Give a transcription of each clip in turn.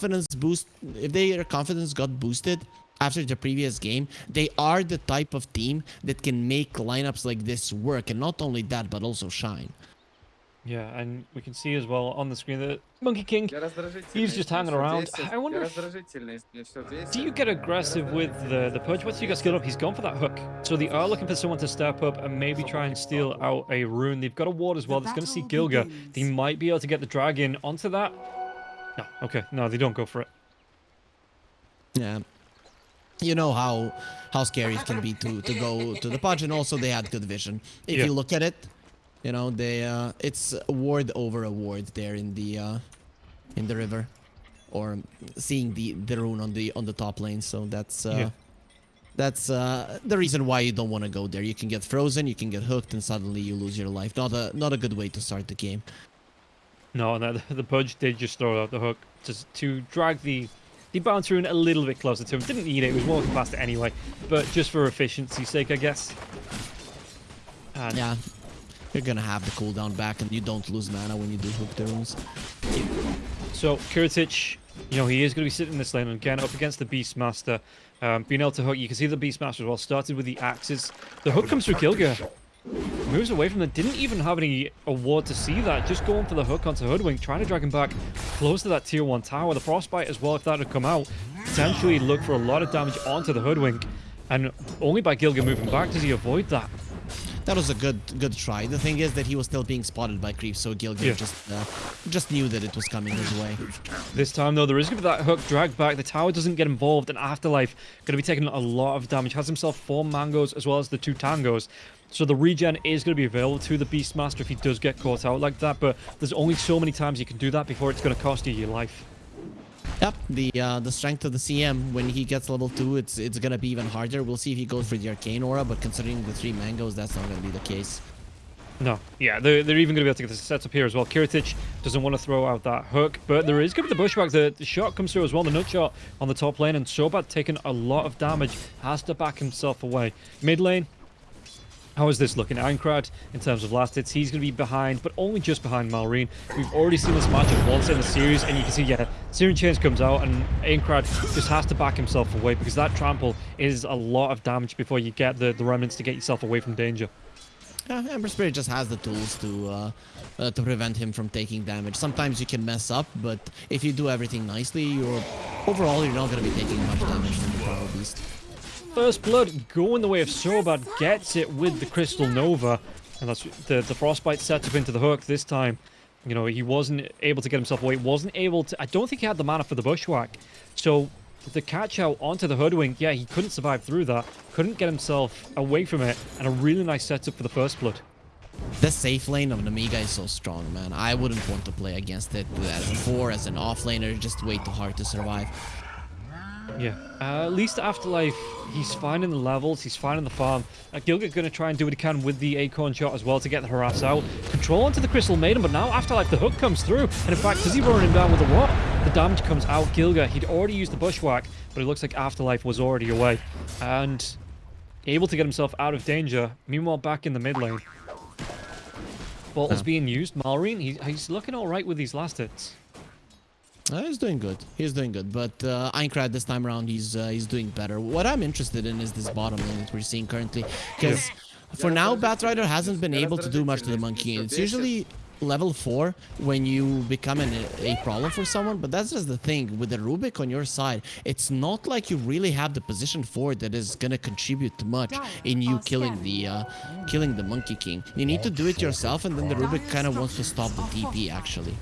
confidence boost, if their confidence got boosted after the previous game, they are the type of team that can make lineups like this work, and not only that, but also shine. Yeah, and we can see as well on the screen that Monkey King, he's just hanging around. I wonder if, do you get aggressive with the, the Pudge? Once you get skilled up, he's gone for that hook. So they are looking for someone to step up and maybe try and steal out a rune. They've got a ward as well that's going to see Gilgir. They might be able to get the dragon onto that. No, okay, no, they don't go for it. Yeah. You know how how scary it can be to, to go to the Pudge, and also they had good vision. If Yeah. you look at it, you know, they uh, it's ward over a ward there in the uh, in the river, or seeing the the rune on the on the top lane. So that's uh, Yeah. that's uh, the reason why you don't want to go there. You can get frozen, you can get hooked, and suddenly you lose your life. Not a not a good way to start the game. No, and the, the Pudge did just throw out the hook just to drag the the bounce rune a little bit closer to him. Didn't need it, it was walking past it anyway. But just for efficiency's sake, I guess. And Yeah. You're gonna have the cooldown back, and you don't lose mana when you do hook the runes. So Kiritich, you know, he is going to be sitting in this lane again up against the Beastmaster. Um, being able to hook, you can see the Beastmaster as well started with the axes. The hook comes through Gilgir. Moves away from them. Didn't even have any award to see that. Just going for the hook onto Hoodwink, trying to drag him back close to that tier 1 tower. The Frostbite as well, if that had come out, potentially look for a lot of damage onto the Hoodwink. And only by Gilgir moving back does he avoid that. That was a good good try. The thing is that he was still being spotted by creeps, so Gilgir Yeah. just uh, just knew that it was coming his way. This time, though, there is going to be that hook drag back. The tower doesn't get involved, and Afterlife going to be taking a lot of damage. Has himself four mangoes as well as the two tangos. So the regen is going to be available to the Beastmaster if he does get caught out like that, but there's only so many times you can do that before it's going to cost you your life. Yep, the uh, the strength of the CM when he gets level two, it's it's gonna be even harder. We'll see if he goes for the arcane aura, but considering the three mangoes, that's not gonna be the case. No, yeah, they're, they're even going to be able to get the sets up here as well. Kiritich doesn't want to throw out that hook, but there is going to be the bushwhack. The, the shot comes through as well, the nut shot on the top lane, and Sobat taking a lot of damage, has to back himself away. Mid lane, how is this looking? Aincrad, in terms of last hits, he's going to be behind, but only just behind Malrine. We've already seen this matchup once in the series, and you can see, yeah, Searing Chains comes out, and Aincrad just has to back himself away, because that trample is a lot of damage before you get the, the remnants to get yourself away from danger. Yeah, Ember Spirit just has the tools to uh, uh, to prevent him from taking damage. Sometimes you can mess up, but if you do everything nicely, you're overall you're not gonna be taking much damage from the Power Beast. First Blood going the way of Sobat gets it with the Crystal Nova. And that's the, the Frostbite sets up into the hook this time. You know, he wasn't able to get himself away. Wasn't able to... I don't think he had the mana for the Bushwhack. So the catch out onto the Hoodwink, yeah, he couldn't survive through that. Couldn't get himself away from it. And a really nice setup for the First Blood. The safe lane of Nemiga is so strong, man. I wouldn't want to play against it as a four, as an offlaner. Just way too hard to survive. Yeah. Uh, at least Afterlife, he's finding the levels, he's finding the farm. Uh, Gilgir going to try and do what he can with the Acorn shot as well to get the harass out. Control onto the Crystal Maiden, but now Afterlife, the hook comes through. And in fact, does he run him down with a what? The damage comes out. Gilgir, he'd already used the Bushwhack, but it looks like Afterlife was already away. And able to get himself out of danger. Meanwhile, back in the mid lane. Bottle's Yeah. being used. Malrine, he, he's looking all right with these last hits. Uh, he's doing good. He's doing good. But uh, Aincrad this time around, he's uh, he's doing better. What I'm interested in is this bottom lane that we're seeing currently, because for now, Batrider hasn't been able to do much to the monkey. It's usually level four when you become an, a problem for someone. But that's just the thing with the Rubik on your side. It's not like you really have the position for it that is gonna contribute much in you killing the uh, killing the Monkey King. You need to do it yourself, and then the Rubik kind of wants to stop the TP actually.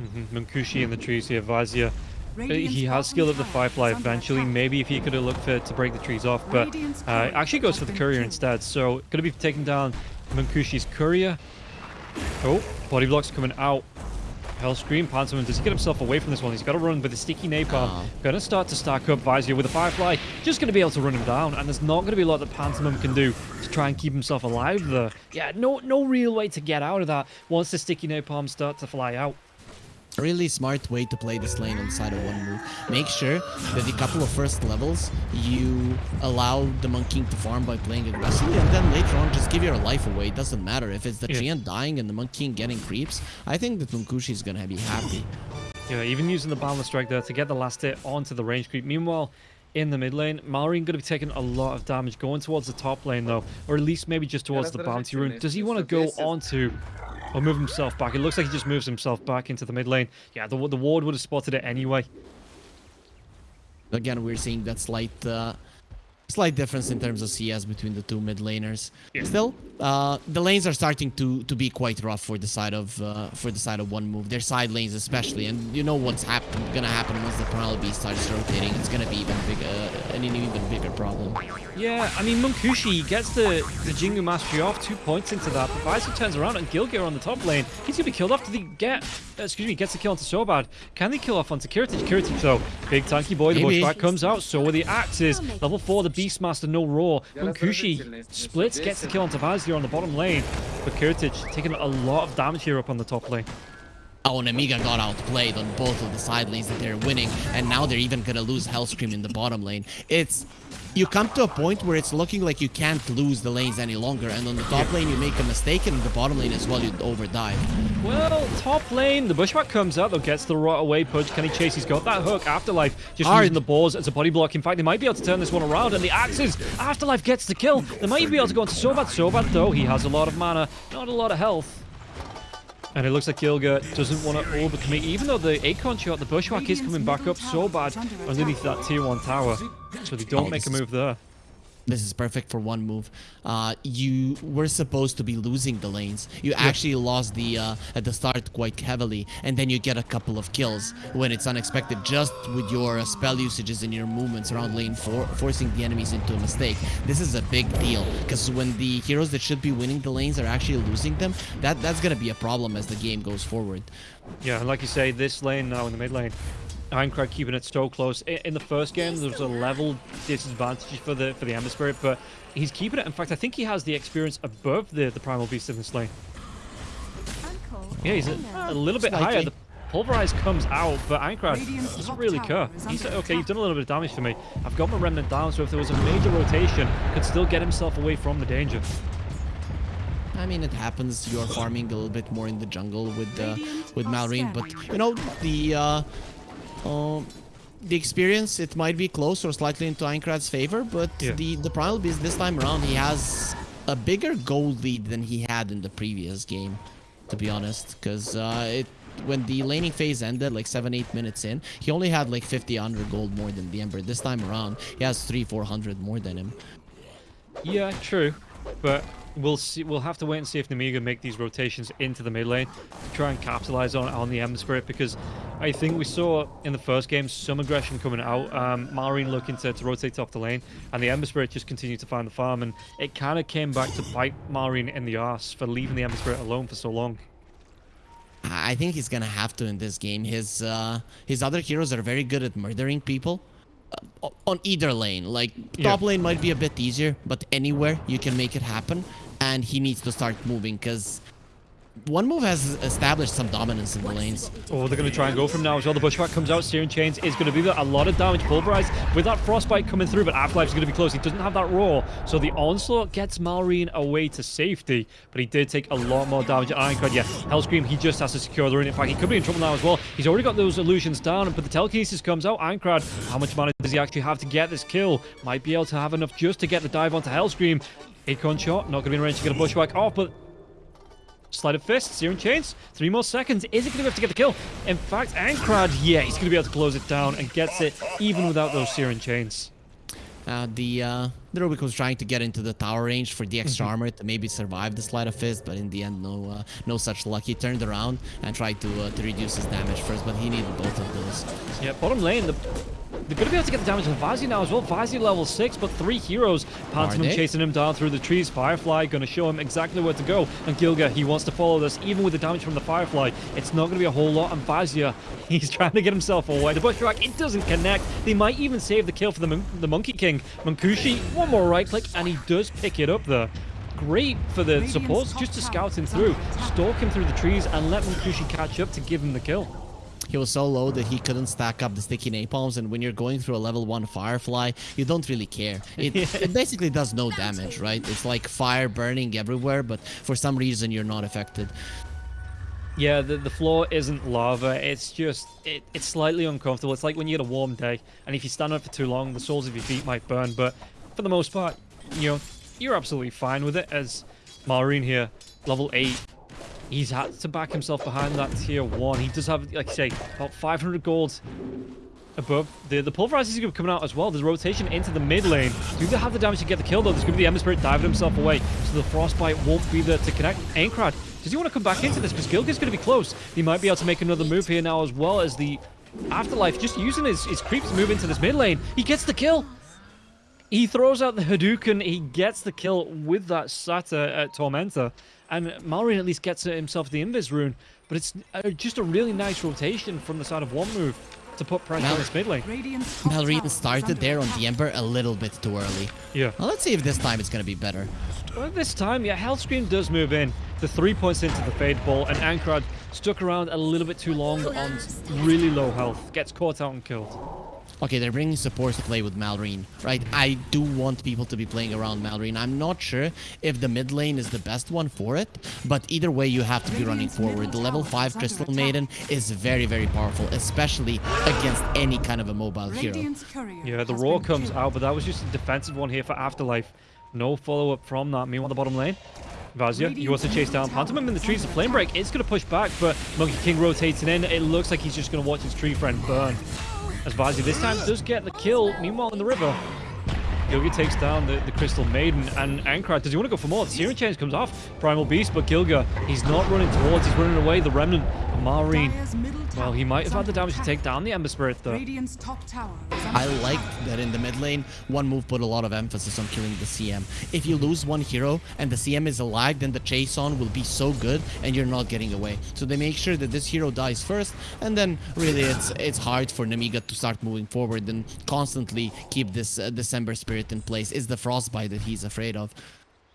Mm-hmm. Munkushi in the trees here, Vazia. Uh, He has skill up the Firefly eventually. Maybe if he could have looked for to break the trees off, but uh, actually goes for the courier instead. So going to be taking down Munkushi's courier. Oh, body blocks coming out. Hellscream, Pantomim, does he get himself away from this one? He's got to run with the sticky napalm. Oh. Going to start to stack up Vizir with a Firefly. Just going to be able to run him down, and there's not going to be a lot that Pantomim can do to try and keep himself alive there. Yeah, no, no real way to get out of that once the sticky napalm start to fly out. Really smart way to play this lane on the side of one move. Make sure that the couple of first levels you allow the Monkey to farm by playing aggressively, and then later on just give your life away. It doesn't matter if it's the Yeah. Dying and the Monkey getting creeps. I think that Munkushi is gonna be happy. Yeah, even using the Boundless Strike there to get the last hit onto the range creep. Meanwhile, in the mid lane, Malrine going to be taking a lot of damage going towards the top lane though, or at least maybe just towards the bounty rune. Does he want to go onto or move himself back? It looks like he just moves himself back into the mid lane. Yeah, the, the ward would have spotted it anyway. Again, we're seeing that slight uh, slight difference in terms of CS between the two mid laners. Yeah. Still, uh, the lanes are starting to to be quite rough for the side of uh, for the side of one move. Their side lanes especially, and you know what's happen gonna happen once the Primal Beast starts rotating. It's gonna be even bigger, uh, an even bigger problem. Yeah, I mean, Munkushi gets the, the Jingu Mastery off, two points into that. But Visor turns around and Gilgir on the top lane. He's going to be killed off. Do they get, uh, excuse me, gets the kill onto Sobat. Can they kill off onto Kiritich? Kiritich, though, big tanky boy, the Maybe. bushback comes out. So are the axes. Level 4, the Beastmaster, no roar. Munkushi splits, gets the kill onto Visor on the bottom lane. But Kiritich taking a lot of damage here up on the top lane. Oh, and Amiga got outplayed on both of the side lanes that they're winning, and now they're even gonna lose Hellscream in the bottom lane. It's you come to a point where it's looking like you can't lose the lanes any longer, and on the top lane you make a mistake, and on the bottom lane as well you overdive. Well, top lane, the bushwhack comes out, though, gets the right away punch. Can he chase? He's got that hook. Afterlife just Hard. using the balls as a body block. In fact, they might be able to turn this one around, and the axes. Afterlife gets the kill. They might even be able to go into Sobat. Sobat, though, he has a lot of mana, not a lot of health. And it looks like Gilgir doesn't want to overcommit, even though the Acorn shot, the bushwhack is coming back up so bad underneath that tier 1 tower. So they don't Oh, make a move there. This is perfect for one move. Uh, you were supposed to be losing the lanes. You actually lost the uh, at the start quite heavily, and then you get a couple of kills when it's unexpected, just with your uh, spell usages and your movements around lane four, forcing the enemies into a mistake. This is a big deal because when the heroes that should be winning the lanes are actually losing them, that that's gonna be a problem as the game goes forward. Yeah, and like you say, this lane now in the mid lane, Aincrad keeping it so close. In the first game, there was a level disadvantage for the for the Ember Spirit, but he's keeping it. In fact, I think he has the experience above the, the Primal Beast in this lane. Yeah, he's a, a little bit higher. The Pulverize comes out, but Aincrad doesn't really care. He said, okay, you've done a little bit of damage for me. I've got my Remnant down, so if there was a major rotation, could still get himself away from the danger. I mean, it happens. You're farming a little bit more in the jungle with uh, with Malrine, but you know the uh, um, the experience. It might be close or slightly into Aincrad's favor, but Yeah. the the Primal Beast this time around, he has a bigger gold lead than he had in the previous game. To be honest, because uh, it when the laning phase ended, like seven eight minutes in, he only had like 50 100 gold more than the Ember. This time around, he has three 400 more than him. Yeah, true. But we'll see. We'll have to wait and see if Nemiga make these rotations into the mid lane to try and capitalize on on the Ember Spirit because I think we saw in the first game some aggression coming out. Um, Malrine looking to, to rotate off the lane, and the Ember Spirit just continued to find the farm, and it kind of came back to bite Malrine in the ass for leaving the Ember Spirit alone for so long. I think he's gonna have to in this game. His uh, his other heroes are very good at murdering people on either lane. Like Yeah. top lane might be a bit easier, but anywhere you can make it happen. And he needs to start moving because one move has established some dominance in the lanes. Oh, they're going to try and go from now as well. The Bushwhack comes out. Searing Chains is going to be. A lot of damage pulverized with that Frostbite coming through, but Afterlife's going to be close. He doesn't have that roar. So the Onslaught gets Malrine away to safety, but he did take a lot more damage at Aincrad. Yeah, Hellscream, he just has to secure the rune. In fact, he could be in trouble now as well. He's already got those illusions down, but the Telekinesis comes out. Aincrad, how much mana does he actually have to get this kill? Might be able to have enough just to get the dive onto Hellscream. Acorn shot, not going to be in range to get a Bushwhack off, but Sleight of Fist, Searing Chains, three more seconds. Is it going to be able to get the kill? In fact, Aincrad, yeah, he's going to be able to close it down and gets it even without those Searing Chains. Uh, the uh, the Rubik was trying to get into the tower range for the extra Mm-hmm. armor to maybe survive the sleight of fist, but in the end, no uh, no such luck. He turned around and tried to uh, to reduce his damage first, but he needed both of those. Yeah, bottom lane, the, they're going to be able to get the damage on Vazi now as well. Vazi level 6, but three heroes. Pantomim they? chasing him down through the trees. Firefly going to show him exactly where to go. And Gilgir, he wants to follow this, even with the damage from the Firefly. It's not going to be a whole lot. And Vazia, he's trying to get himself away. The Bushwhack, it doesn't connect. They might even save the kill for the, mon the Monkey King. Munkushi, one more right click, and he does pick it up there. Great for the supports just to scout him through, stalk him through the trees, and let Munkushi catch up to give him the kill. He was so low that he couldn't stack up the sticky napalms, and when you're going through a level 1 Firefly, you don't really care. It, it basically does no damage, right? It's like fire burning everywhere, but for some reason you're not affected. Yeah, the, the floor isn't lava. It's just, it, it's slightly uncomfortable. It's like when you get a warm day, and if you stand on it for too long, the soles of your feet might burn. But for the most part, you know, you're absolutely fine with it. As Malrine here, level 8, he's had to back himself behind that tier 1. He does have, like I say, about 500 gold above. The the pulverizers are coming out as well. There's rotation into the mid lane. Do they have the damage to get the kill though? There's going to be the Ember Spirit diving himself away, so the Frostbite won't be there to connect. Aincrad, does he want to come back into this? Because Gilgir's going to be close. He might be able to make another move here now as well as the Afterlife just using his, his creeps to move into this mid lane. He gets the kill. He throws out the Hadouken. He gets the kill with that Sata at Tormentor. And Malrine at least gets himself the Invis rune. But it's uh, just a really nice rotation from the side of one move to put pressure Mal on this mid lane. Malrine started there on the Ember a little bit too early. Yeah. Well, let's see if this time it's going to be better. Well, this time, yeah, Hellscream does move in. The three points into the Fade Bolt, and Aincrad stuck around a little bit too long on really low health. Gets caught out and killed. Okay, they're bringing supports to play with Malrine, right? I do want people to be playing around Malrine. I'm not sure if the mid lane is the best one for it, but either way, you have to be running forward. The level 5 Crystal Maiden is very, very powerful, especially against any kind of a mobile hero. Yeah, the Roar comes out, but that was just a defensive one here for Afterlife. No follow-up from that. Meanwhile, the bottom lane, Vazia, he wants to chase down Pantomime in the trees. The Flame Break is going to push back, but Monkey King rotating in. It looks like he's just going to watch his tree friend burn. As Vazia this time does get the kill. Meanwhile, in the river, Gilgir takes down the, the Crystal Maiden, and Aincrad, does he want to go for more? The Searing Chains comes off. Primal Beast, but Gilgir, he's not running towards, he's running away. The Remnant, Malrine, well, he might have had the damage to take down the Ember Spirit, though. I like that in the mid lane, one move put a lot of emphasis on killing the CM. If you lose one hero and the CM is alive, then the chase on will be so good and you're not getting away. So they make sure that this hero dies first, and then really it's it's hard for Nemiga to start moving forward and constantly keep this uh, December spirit in place. Is the frostbite that he's afraid of.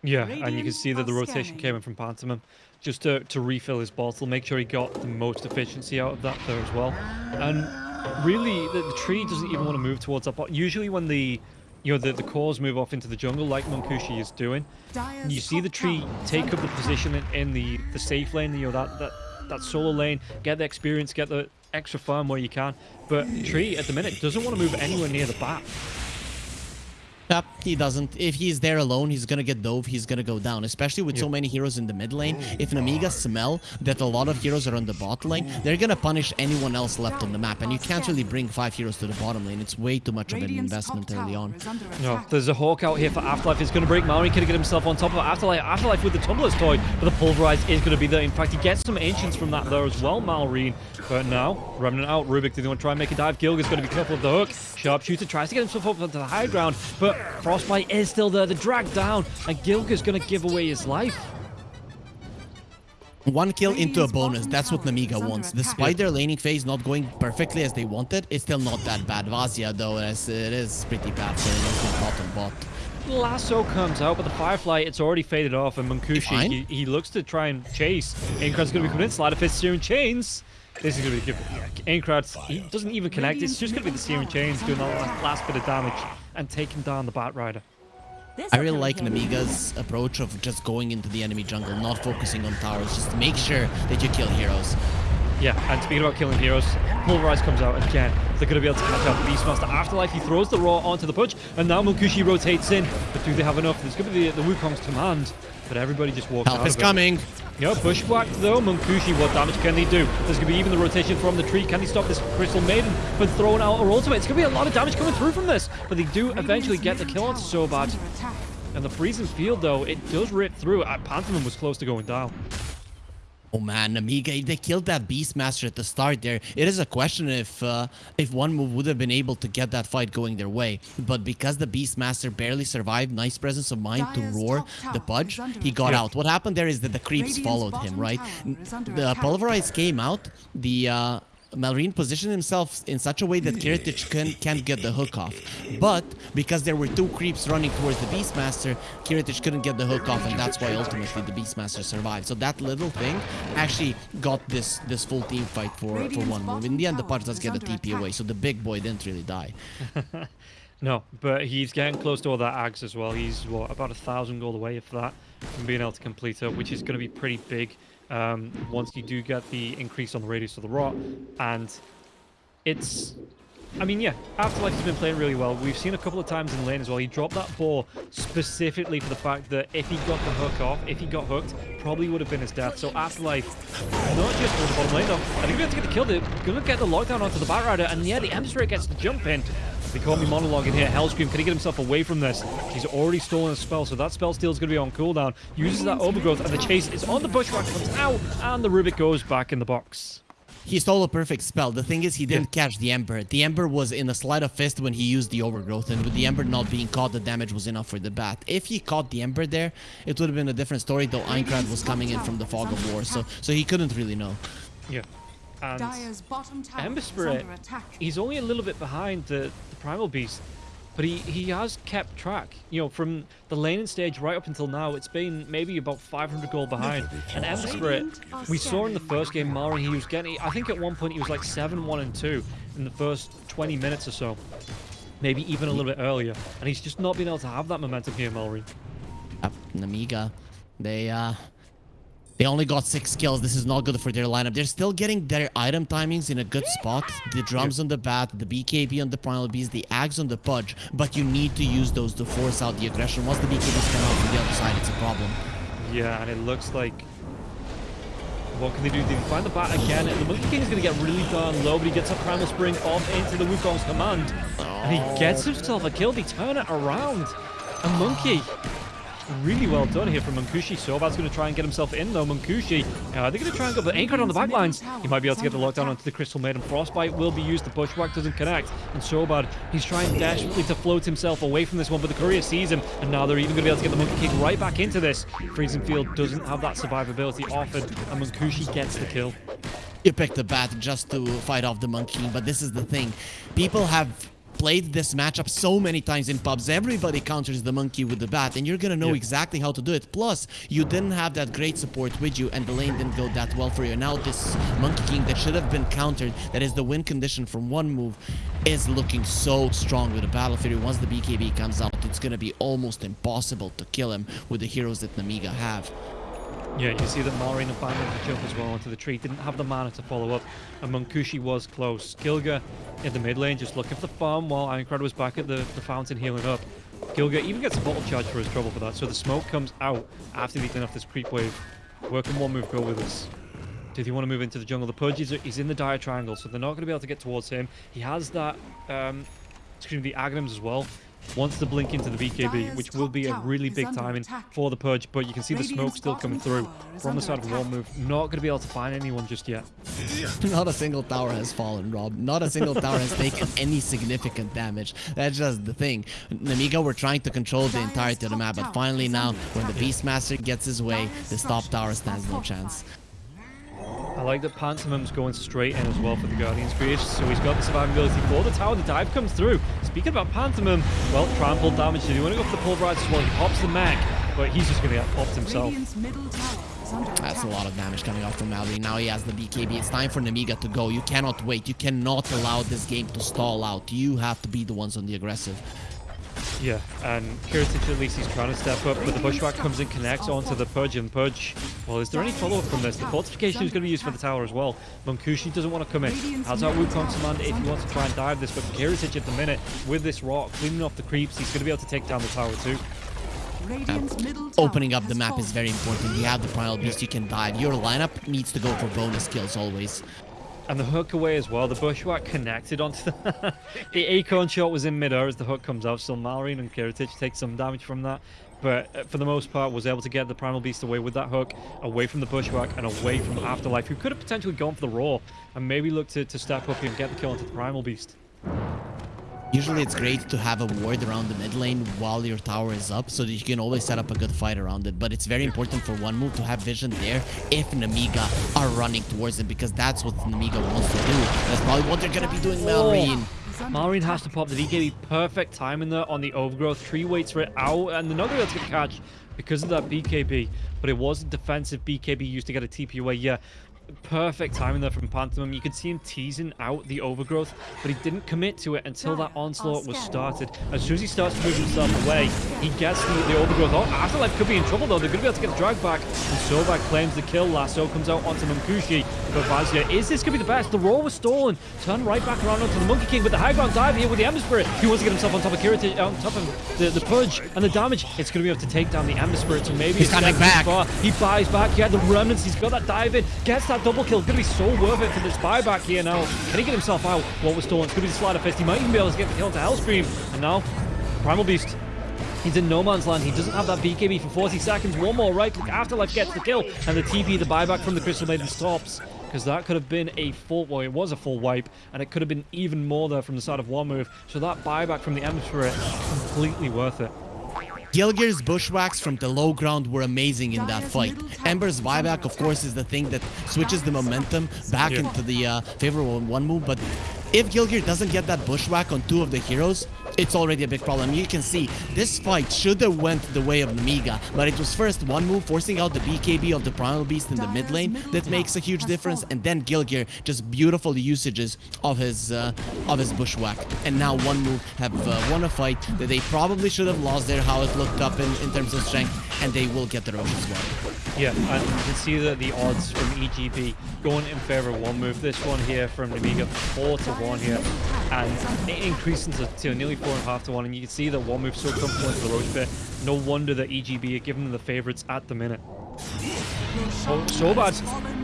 Yeah, and you can see that the rotation came in from Pantomime just to, to refill his bottle, make sure he got the most efficiency out of that there as well. And really, the, the tree doesn't even want to move towards that bot. Usually when the you know, the, the cores move off into the jungle like Munkushi is doing, you see the tree take up the position in, in the, the safe lane, you know, that, that, that solo lane, get the experience, get the extra farm where you can. But Tree, at the minute, doesn't want to move anywhere near the bat. Yep, he doesn't. If he's there alone, he's gonna get dove, he's gonna go down. Especially with so many heroes in the mid lane. Oh if Nemiga smell that a lot of heroes are on the bot lane, they're gonna punish anyone else left on the map. And you can't really bring five heroes to the bottom lane. It's way too much of an investment early on. No, there's a Hawk out here for Afterlife. He's going to break Maori. Could get himself on top of Afterlife. Afterlife with the Tumbler's toy, but the Pulverize is going to be there. In fact, he gets some Ancients from that there as well, Malrine. But now, Remnant out. Rubik, do they want to try and make a dive? Gilgir's going to be careful of the hook. Sharpshooter tries to get himself up onto the high ground, but Frostbite is still there. The drag down, and Gilgir's going to give away his life. One kill into a bonus, that's what Nemiga wants. Despite their laning phase not going perfectly as they wanted, it's still not that bad. Vazia, though, is, it is pretty bad for the bottom bot. Lasso comes out, but the Firefly, it's already faded off, and Munkushi, Fine. he, he looks to try and chase. Aincrad's going to be coming in, of Fist, Searing Chains. This is going to be good. Yeah, Aincrad, he doesn't even connect. It's just going to be the Searing Chains doing that last, last bit of damage and taking down the Bat Rider. I really like Nemiga's approach of just going into the enemy jungle, not focusing on towers. Just make sure that you kill heroes. Yeah, and speaking about killing heroes, Pulverize comes out again. They're going to be able to catch out Beastmaster Afterlife. He throws the Roar onto the Pudge, and now Munkushi rotates in. But do they have enough? There's going to be the, the Wukong's command, but everybody just walks Help out is of it. coming. Yeah, bushwhack though. Munkushi, what damage can they do? There's going to be even the rotation from the tree. Can they stop this Crystal Maiden from throwing out her ultimate? It's going to be a lot of damage coming through from this. But they do eventually get the kill on Sobat. And the freezing field, though, it does rip through. Uh, Pantomime was close to going down. Oh man, Nemiga, they killed that Beastmaster at the start there. It is a question if uh, if one move would have been able to get that fight going their way. But because the Beastmaster barely survived nice presence of mind to roar the tower pudge, is under he got attack. out. What happened there is that the creeps Radiant's followed him, right? tower is under The. Pulverize came out, the uh, Malrine positioned himself in such a way that Kiritich can, can't get the hook off. But because there were two creeps running towards the Beastmaster, Kiritich couldn't get the hook off, and that's why ultimately the Beastmaster survived. So that little thing actually got this this full team fight for, for one move. In the end, the Pudge does get a TP away, so the big boy didn't really die. No, but he's getting close to all that ags as well. He's what about a thousand gold away if that from being able to complete it, which is going to be pretty big um, once you do get the increase on the radius of the rot. And it's I mean, yeah, Afterlife has been playing really well. We've seen a couple of times in lane as well. He dropped that ball specifically for the fact that if he got the hook off, if he got hooked, probably would have been his death. So Afterlife, not just for the bottom lane though, I think we have to get the kill. They're going to get the lockdown onto the Batrider, and yeah, the Emissary gets the jump in. They call me monologuing here. Hellscream, can he get himself away from this? He's already stolen a spell, so that spell steal is going to be on cooldown. Uses that overgrowth, and the chase is on the bushwhack, comes out, and the Rubik goes back in the box. He stole a perfect spell. The thing is, he didn't Yeah. catch the Ember. The Ember was in a sleight of fist when he used the Overgrowth, and with the Ember not being caught, the damage was enough for the bat. If he caught the Ember there, it would have been a different story, though Aincrad was coming in from the Fog of War, so so he couldn't really know. Yeah. And Dire's bottom tower Ember Spirit, he's only a little bit behind the, the Primal Beast, but he, he has kept track. You know, from the laning stage right up until now, it's been maybe about 500 gold behind. And Ember Spirit, we saw in the first game, Mallory, he was getting, I think at one point he was like 7 1 and 2 in the first 20 minutes or so. Maybe even a little bit earlier. And he's just not been able to have that momentum here, Mallory. Uh, Nemiga, they uh, they only got six kills. This is not good for their lineup. They're still getting their item timings in a good spot. The drums on the bat, the BKB on the Primal Beast, the Ags on the Pudge. But you need to use those to force out the aggression. Once the BKBs come out from the other side, it's a problem. Yeah, and it looks like. What can they do? They find the bat again, and the Monkey King is going to get really darn low, but he gets a Primal Spring off into the Wukong's command. And he gets himself a kill. They turn it around. A Monkey. Really well done here from Munkushi. Sobat's going to try and get himself in, though. Munkushi, uh, they're going to try and go, but anchored on the backlines. He might be able to get the lockdown onto the Crystal Maiden. Frostbite will be used. The Bushwhack doesn't connect. And Sobat, he's trying desperately to float himself away from this one, but the Courier sees him. And now they're even going to be able to get the Monkey King right back into this. Freezing Field doesn't have that survivability offered, and Munkushi gets the kill. You picked the bat just to fight off the Monkey but this is the thing. People have played this matchup so many times in pubs. Everybody counters the monkey with the bat, and you're gonna know exactly how to do it. Plus, you didn't have that great support with you, and the lane didn't go that well for you. And now this Monkey King that should have been countered, that is the win condition from one move, is looking so strong with the Battle Fury. Once the BKB comes out, it's gonna be almost impossible to kill him with the heroes that Nemiga have. Yeah, you see that Malrine abandoned the jump as well onto the tree. Didn't have the mana to follow up. And Munkushi was close. Gilgir in the mid lane just looking for the farm while Aincrad was back at the, the fountain healing up. Gilgir even gets a bottle charge for his trouble for that. So the smoke comes out after they clean off this creep wave. Where can one move go with this? Do they want to move into the jungle? The Pudge is he's in the dire triangle, so they're not going to be able to get towards him. He has that, um, excuse me, the Aghanims as well. Wants to blink into the BKB, which will be a really big timing for the Pudge, but you can see the smoke still coming through from the side of the wall move. Not going to be able to find anyone just yet. Not a single tower has fallen, Rob. Not a single tower has taken any significant damage. That's just the thing. Nemiga were trying to control the entirety of the map, but finally now, when the Beastmaster gets his way, this top tower stands no chance. I like that Pantomim's going straight in as well for the Guardian's creation, so he's got the survivability for the tower. The dive comes through. Speaking about Pantomim, well, trample damage. Did he want to go for the pulverize as well? He pops the mech, but he's just going to get popped himself. Radiant's middle tower is under That's a lot of damage coming off from Mallory. Now he has the BKB. It's time for Nemiga to go. You cannot wait. You cannot allow this game to stall out. You have to be the ones on the aggressive. Yeah, and Kiritich at least he's trying to step up, but the Bushwhack comes and connects onto the Pudge, and Pudge, well, is there any follow-up from this? The fortification is going to be used for the tower as well. Munkushi doesn't want to come in. Has that Wukong command if he wants to try and dive this, but Kiritich at the minute, with this rock, cleaning off the creeps, he's going to be able to take down the tower too. Radiant's Opening up the map is very important. You have the Primal Beast, you can dive. Your lineup needs to go for bonus kills always. And the hook away as well. The bushwhack connected onto the... the acorn shot was in midair as the hook comes out. So Malrine and Kiritich take some damage from that. But uh, for the most part, was able to get the Primal Beast away with that hook, away from the bushwhack and away from Afterlife, who could have potentially gone for the Roar and maybe looked to, to step up here and get the kill onto the Primal Beast. Usually it's great to have a ward around the mid lane while your tower is up so that you can always set up a good fight around it. But it's very important for one move to have vision there if Nemiga are running towards it because that's what Nemiga wants to do. That's probably what they're going to be doing, Malrine. Is Malrine has attack. to pop the BKB. Perfect timing there on the overgrowth. Tree waits for it out, and they're not going to be able to get catch because of that BKB. But it was a defensive BKB used to get a TP away. Yeah, perfect timing there from Pantomim. You could see him teasing out the overgrowth, but he didn't commit to it until that onslaught oh, was started. As soon as he starts to move himself away, he gets the, the overgrowth. Oh, Afterlife could be in trouble though. They're going to be able to get the drag back. And Sobat claims the kill. Lasso comes out onto Munkushi. But Vazia, is this going to be the best? The roll was stolen. Turn right back around onto the Monkey King with the high ground dive here with the Ember Spirit. He wants to get himself on top of Kirita, on top of the, the Pudge and the damage. It's going to be able to take down the Ember Spirit. So maybe He's it's coming too back. far. He buys back. He had the remnants. He's got that dive in. Gets that double kill. Going to be so worth it for this buyback here now. Can he get himself out? What was stolen? It's going to be the Sleight of Fist. He might even be able to get the kill onto Hellscream. And now, Primal Beast. He's in no man's land. He doesn't have that BKB for 40 seconds. One more right click. Afterlife gets the kill. And the TP, the buyback from the Crystal Maiden stops. Because that could have been a full, well, it was a full wipe. And it could have been even more there from the side of one move. So that buyback from the Spirit, completely worth it. Gilgir's bushwhacks from the low ground were amazing in that fight. Ember's buyback, of course, is the thing that switches the momentum back Yeah. into the uh, favorable one move. But if Gilgir doesn't get that bushwhack on two of the heroes, it's already a big problem. You can see this fight should have went the way of Nemiga, but it was first one move forcing out the BKB of the Primal Beast in the mid lane that makes a huge difference, and then Gilgir just beautiful usages of his uh, of his bushwhack. And now one move have uh, won a fight that they probably should have lost there, how it looked up in, in terms of strength, and they will get the Roche as well. Yeah, and you can see that the odds from EGB going in favor of one move. This one here from Nemiga, four to one here, and it increasing to, to nearly and a half to one. And you can see that one move so comfortable into the Roche pit. No wonder that EGB are giving them the favorites at the minute. Oh, so bad.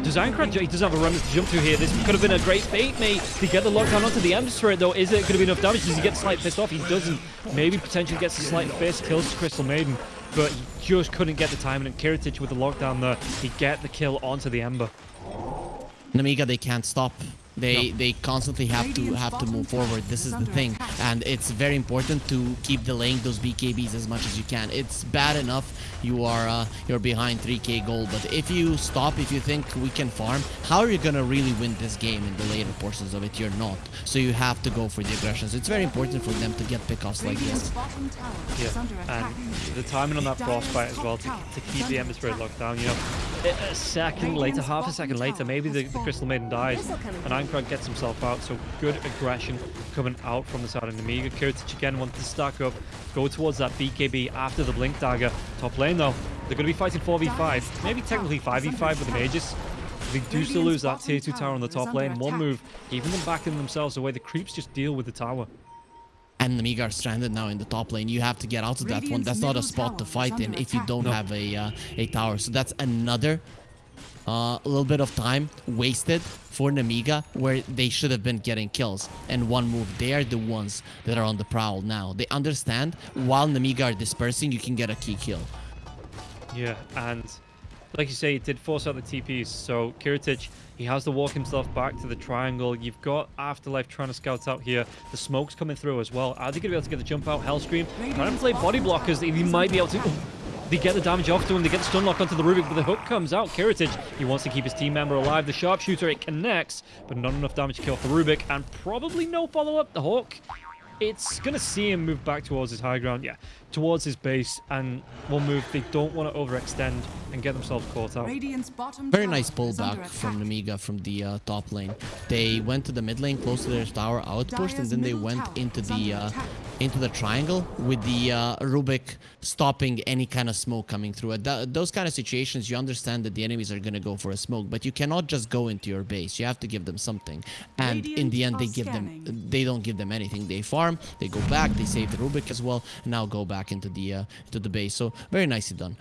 Design Crunch, he doesn't have a remnant to jump to here. This could have been a great bait, mate, to get the lockdown onto the Ember Spirit, though. Is it going to be enough damage? Does he get slight pissed off? He doesn't. Maybe potentially gets a slight fist, kills Crystal Maiden, but he just couldn't get the timing. And Kiritich with the lockdown there, he get the kill onto the Ember. Nemiga, they can't stop. They No. they constantly have to have to move forward. This is the thing, and it's very important to keep delaying those BKBs as much as you can. It's bad enough you are uh, you're behind 3k gold, but if you stop, if you think we can farm, how are you gonna really win this game in the later portions of it? You're not. So you have to go for the aggressions. It's very important for them to get pickoffs like this. bottom tower is under Yeah, and the timing on that frostbite as well to, to keep the Ember Spirit locked down. You know, a a second later, half a second later, maybe the, the Crystal Maiden dies, and Aincrad gets himself out. So good aggression coming out from the side of Nemiga. Kiritich again wants to stack up, go towards that BKB after the Blink Dagger. Top lane though, they're going to be fighting 4v5, maybe technically 5v5 with the Mages. They do still lose that tier 2 tower on the top lane. One move, even them backing themselves away. The creeps just deal with the tower. And Nemiga are stranded now in the top lane. You have to get out of that one. That's not a spot to fight in if you don't No. have a uh, a tower. So that's another uh, little bit of time wasted for Nemiga where they should have been getting kills. And one move, they are the ones that are on the prowl now. They understand while Nemiga are dispersing, you can get a key kill. Yeah, and like you say, it did force out the TPs. So Kiritich, he has to walk himself back to the triangle. You've got Afterlife trying to scout out here. The smoke's coming through as well. Are they going to be able to get the jump out? Hellscream trying to play body blockers. He might be able to. They get the damage off to him. They get the stun lock onto the Rubik, but the hook comes out. Kiritich, he wants to keep his team member alive. The sharpshooter, it connects, but not enough damage to kill off the Rubik, and probably no follow up. The Hawk, it's going to see him move back towards his high ground. Yeah, towards his base, and one move. They don't want to overextend and get themselves caught out. Very nice is under pullback from attack. Nemiga from the uh, top lane. They went to the mid lane close to their tower outpost, and then they went into the uh, attack. Into the triangle with the uh, Rubik stopping any kind of smoke coming through. At those kind of situations, you understand that the enemies are going to go for a smoke, but you cannot just go into your base. You have to give them something. And in the end, they give are them they don't give them anything. They farm, they go back, they save the Rubik as well, and now go back into the uh, into the base. So very nicely done.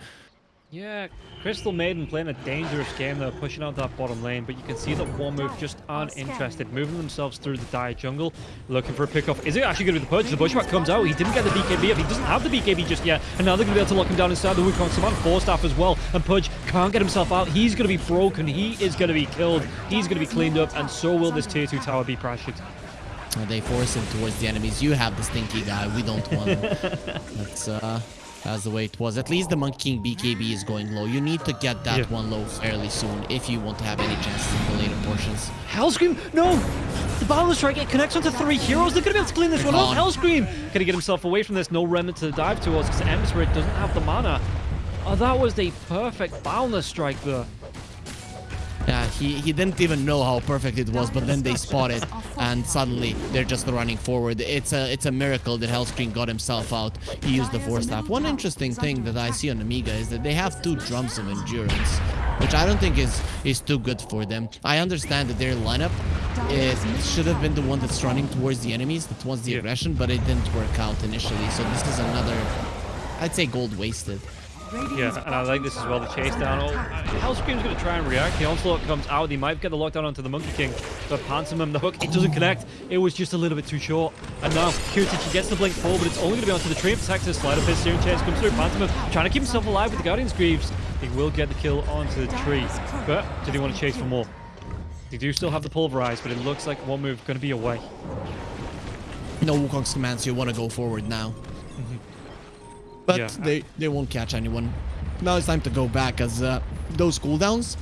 Yeah, Crystal Maiden playing a dangerous game there, pushing out that bottom lane, but you can see that one move just aren't interested, moving themselves through the dire jungle, looking for a pickoff. Is it actually going to be the Pudge? The bushwhack comes out, he didn't get the BKB up, he doesn't have the BKB just yet, and now they're going to be able to lock him down inside the Wukong Saman Force Staff as well, and Pudge can't get himself out, he's going to be broken, he is going to be killed, he's going to be cleaned up, and so will this tier 2 tower be pressured. They force him towards the enemies. You have the stinky guy. We don't want him. That's uh, that's the way it was. At least the Monkey King BKB is going low. You need to get that Yeah. one low fairly soon if you want to have any chances in the later portions. Hellscream! No! The Boundless Strike, it connects onto three heroes. They're going to be able to clean this one up. Hellscream! Going to get himself away from this. No remnant to the dive towards because Ember Spirit doesn't have the mana. Oh, that was the perfect Boundless Strike there. Yeah, he, he didn't even know how perfect it was, but then they spot it, and suddenly they're just running forward. It's a it's a miracle that Hellscream got himself out. He used the Force Staff. One interesting thing that I see on Amiga is that they have two drums of endurance, which I don't think is is too good for them. I understand that their lineup it should have been the one that's running towards the enemies, that wants the aggression, but it didn't work out initially. So this is another, I'd say, gold wasted. Yeah, and I like this as well, the chase down. Oh, Hellscream's going to try and react. The onslaught comes out. He might get the lockdown onto the Monkey King, but Pantomim, the hook, it doesn't connect. It was just a little bit too short. And now, Kiritich, gets the blink forward, but it's only going to be onto the tree. Protector, slider fist, Searing Chains comes through. Pantomim trying to keep himself alive with the Guardian's Greaves. He will get the kill onto the tree. But did he want to chase for more? They do still have the pulverize, but it looks like one move going to be away. No Wukong's commands, you want to go forward now. But Yeah. they, they won't catch anyone. Now it's time to go back as uh, those cooldowns,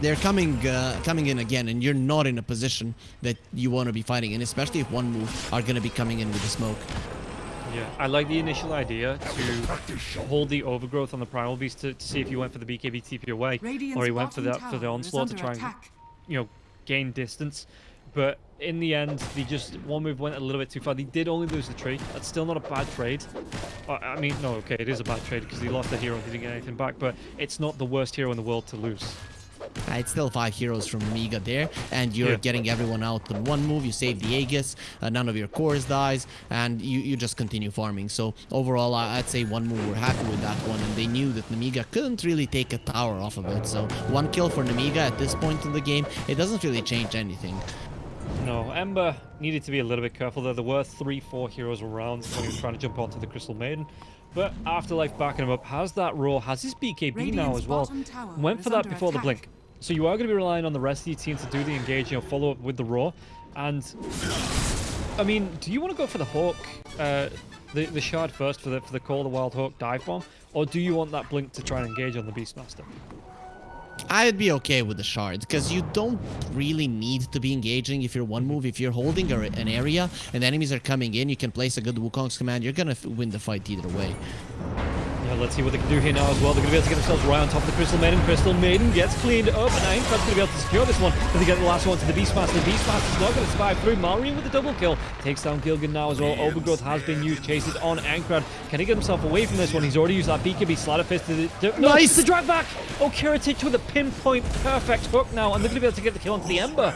they're coming uh, coming in again and you're not in a position that you want to be fighting in, especially if one move are going to be coming in with the smoke. Yeah, I like the initial idea to hold the overgrowth on the primal beast to, to see if he went for the BKB TP away, Radiant's or he went for that for the onslaught to try and you know gain distance. But in the end, they just one move went a little bit too far. They did only lose the trade. That's still not a bad trade. Uh, I mean, no, okay, it is a bad trade because he lost the hero and he didn't get anything back. But it's not the worst hero in the world to lose. Uh, it's still five heroes from Amiga there, and you're Yeah. getting everyone out in one move. You save the Aegis, uh, none of your cores dies, and you, you just continue farming. So overall, I, I'd say one move. We're happy with that one, and they knew that Nemiga couldn't really take a tower off of it. So one kill for Nemiga at this point in the game, it doesn't really change anything. No, Ember needed to be a little bit careful there. There were three, four heroes around when he was trying to jump onto the Crystal Maiden. But Afterlife backing him up, has that roar, has his BKB now as well. Went for that before the blink. So you are going to be relying on the rest of your team to do the engage, you know, follow up with the roar. And, I mean, do you want to go for the Hawk, uh, the, the shard first for the, for the Call of the Wild Hawk dive bomb? Or do you want that blink to try and engage on the Beastmaster? I'd be okay with the shard because you don't really need to be engaging if you're one move. If you're holding an area and enemies are coming in, you can place a good Wukong's command. You're gonna win the fight either way. Let's see what they can do here now as well. They're going to be able to get themselves right on top of the Crystal Maiden. Crystal Maiden gets cleaned up, and Aincrad's going to be able to secure this one. But they get the last one to the Beastmaster. The Beastmaster's not going to survive through. Mallory with the double kill. Takes down Gilgir now as well. Overgrowth has been used. Chases on Aincrad. Can he get himself away from this one? He's already used that BKB Sleight of Fist. To the, no, Nice! The drag back! Oh, Kiritich with a pinpoint perfect hook now, and they're going to be able to get the kill onto the Ember.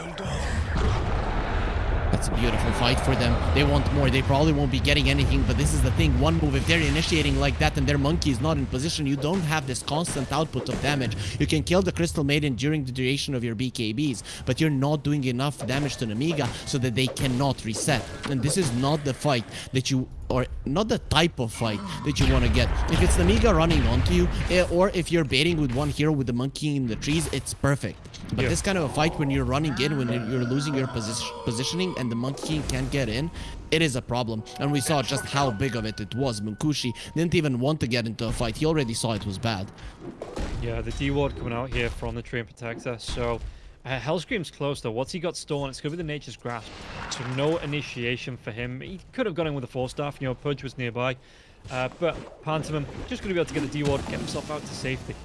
That's a beautiful fight for them. They want more. They probably won't be getting anything, but this is the thing. One move, if they're initiating like that and their monkey is not in position, you don't have this constant output of damage. You can kill the Crystal Maiden during the duration of your BKBs, but you're not doing enough damage to Nemiga so that they cannot reset. And this is not the fight that you or not the type of fight that you want to get. If it's Nemiga running onto you, eh, or if you're baiting with one hero with the monkey in the trees, it's perfect. But Yeah. this kind of a fight when you're running in, when you're losing your position, positioning and the Monkey can't get in, it is a problem. And we saw just how big of it it was. Munkushi didn't even want to get into a fight. He already saw it was bad. Yeah, the D ward coming out here from the Treant Protector. So, uh, Hellscream's close though. What's he got stolen? It's going to be the Nature's Grasp. So, no initiation for him. He could have gone in with a four staff. You know, Pudge was nearby. Uh, but Pantomim just going to be able to get the D ward, get himself out to safety.